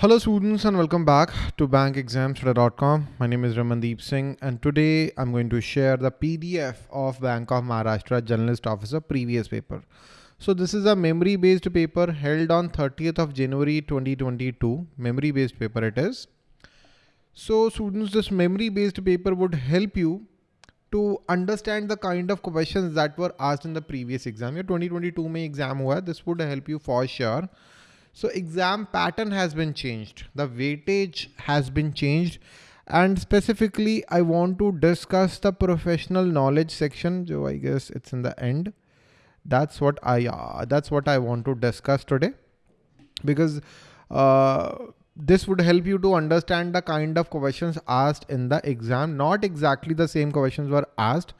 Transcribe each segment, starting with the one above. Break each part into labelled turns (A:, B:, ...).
A: Hello students and welcome back to bankexamstudy.com. My name is Ramandeep Singh and today I'm going to share the PDF of Bank of Maharashtra Generalist Officer previous paper. So this is a memory based paper held on 30th of January 2022. Memory based paper it is. So students this memory based paper would help you to understand the kind of questions that were asked in the previous exam. Your 2022 May exam hua, this would help you for sure. So exam pattern has been changed. The weightage has been changed. And specifically, I want to discuss the professional knowledge section. So I guess it's in the end. That's what I, uh, that's what I want to discuss today because uh, this would help you to understand the kind of questions asked in the exam. Not exactly the same questions were asked,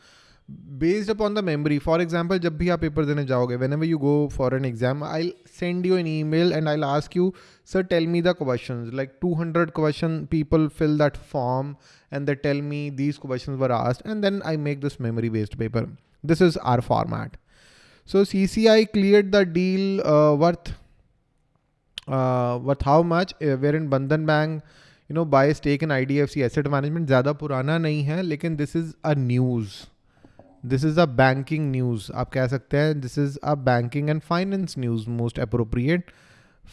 A: based upon the memory for example जब भी आप paper देने जाओगे whenever you go for an exam I'll send you an email and I'll ask you sir tell me the questions like 200 question people fill that form and they tell me these questions were asked and then I make this memory based paper this is our format so CCI cleared the deal uh, worth uh, worth how much uh, wherein Bandhan Bank you know buy stake in IDFC asset management ज़्यादा पुराना नहीं है लेकिन this is a news This is a banking news आप कह सकते हैं this is a banking and finance news most appropriate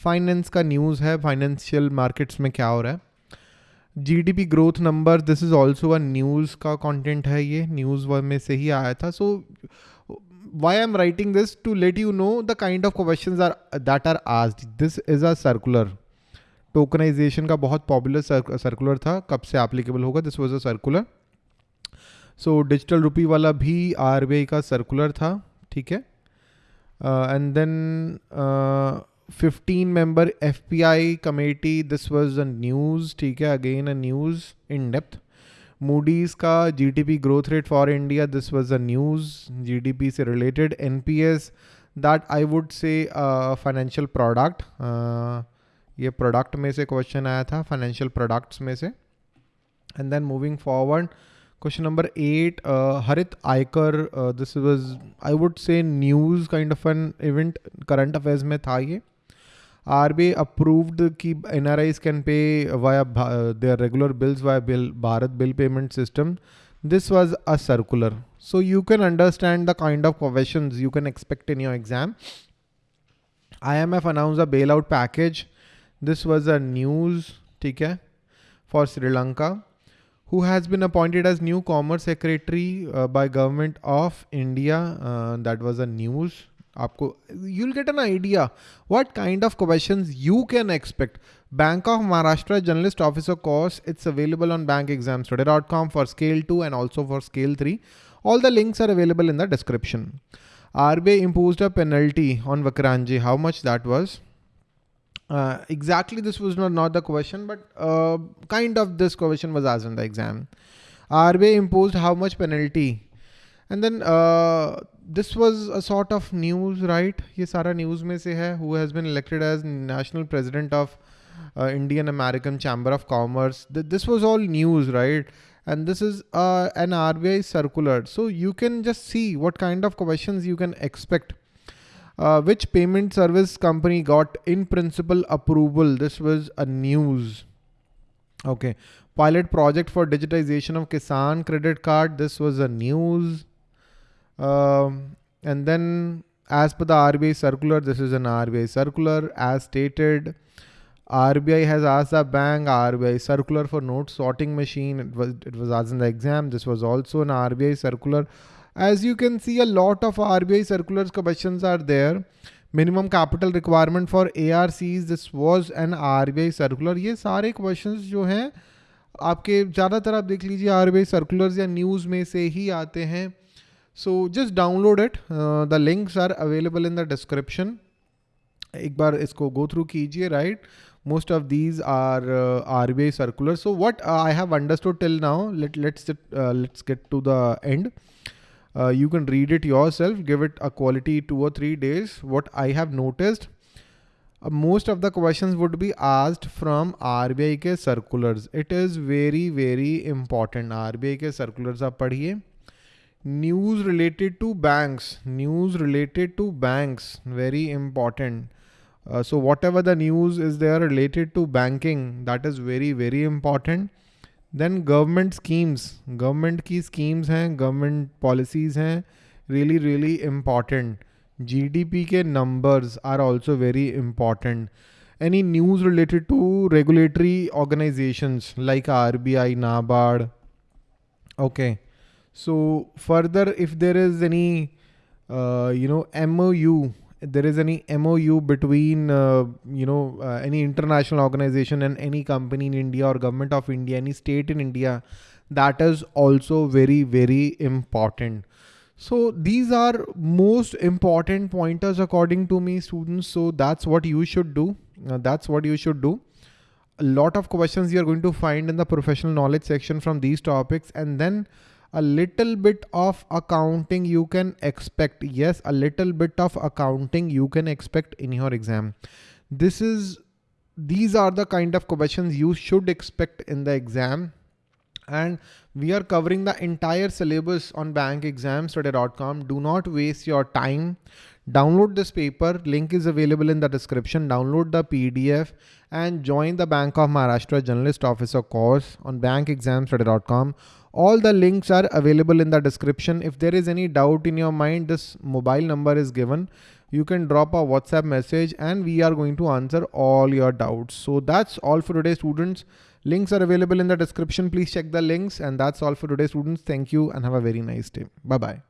A: finance का न्यूज़ है फाइनेंशियल मार्केट्स में क्या हो रहा है? GDP growth number this is also a news का कंटेंट है ये न्यूज़ में से ही आया था. So why am writing this to let you know the kind of question are, that are asked. This is a circular. Tokenisation का बहुत पॉपुलर सर्कुलर था. कब से एप्लीकेबल होगा? This was a circular so digital rupee वाला भी RBI का circular था ठीक है and then fifteen member F P I committee this was a news ठीक है again a news in depth Moody's का G T P growth rate for India this was a news G D P से related N P S that I would say financial product ये product में से question आया था financial products में से and then moving forward question number eight हरित आयकर this was I would say news kind of an event current affairs में था ये आर आरबीआई अप्रूव्ड की N R NRIs can pay via their regular bills via bill Bharat bill payment system this was a circular so you can understand the kind of question you can expect in your exam I M F announce a bailout package this was a news ठीक है for Sri Lanka who has been appointed as new commerce secretary uh, by government of India. Uh, that was a news. Aapko, you'll get an idea what kind of questions you can expect. Bank of Maharashtra Generalist Officer course, it's available on bankexamstudy.com for scale 2 and also for scale 3. All the links are available in the description. RBI imposed a penalty on Vakrangee. How much that was? Uh, exactly this was not, not the question, but uh, kind of this question was asked in the exam. RBI imposed how much penalty? And then uh, this was a sort of news, right? ये सारा news में से है who has been elected as national president of uh, Indian American Chamber of Commerce. Th this was all news, right? And this is uh, an RBI circular. So you can just see what kind of questions you can expect uh, which payment service company got in principle approval? This was a news. Okay. Pilot project for digitization of Kisan credit card. This was a news. Um, and then as per the RBI circular, this is an RBI circular as stated. RBI has asked the bank RBI circular for note sorting machine. It was it was asked in the exam. This was also an RBI circular As you can see, a lot of RBI circulars questions are there. Minimum capital requirement for ARCs, this was an RBI circular. ये सारे questions जो हैं आपके ज़्यादातर आप देख लीजिए are circulars या न्यूज़ में से ही आते हैं। So just download it the links are available in the description एक बार इसको गो थ्रू कीजिए right most of these R R B I circular so what I have understood till now let let's let's get to the end Uh, you can read it yourself, give it a quality two or three days. What I have noticed, uh, most of the questions would be asked from RBI के circulars. It is very, very important. RBI के circulars आप पढ़िए. News related to banks. News related to banks. Very important. Uh, so whatever the news is there related to banking, that is very, very important. Then government schemes government की schemes हैं government policies हैं really really important G D P के numbers are also very important any news related to regulatory organisation like R B I NABARD okay so further if there is any you know M O U there is any MOU between uh, you know uh, any international organization and any company in India or government of India, any state in India, that is also very very important. So these are most important pointers according to me, students. So that's what you should do. Uh, that's what you should do. A lot of questions you are going to find in the professional knowledge section from these topics, and then a little bit of accounting you can expect. Yes, a little bit of accounting you can expect in your exam. This is, these are the kind of questions you should expect in the exam. And we are covering the entire syllabus on bankexamstudy.com. Do not waste your time. Download this paper. Link is available in the description. Download the PDF and join the Bank of Maharashtra Generalist Officer course on bankexamstudy.com. All the links are available in the description. If there is any doubt in your mind, this mobile number is given. You can drop a WhatsApp message and we are going to answer all your doubts. So that's all for today students. Links are available in the description. Please check the links and that's all for today students. Thank you and have a very nice day. Bye bye.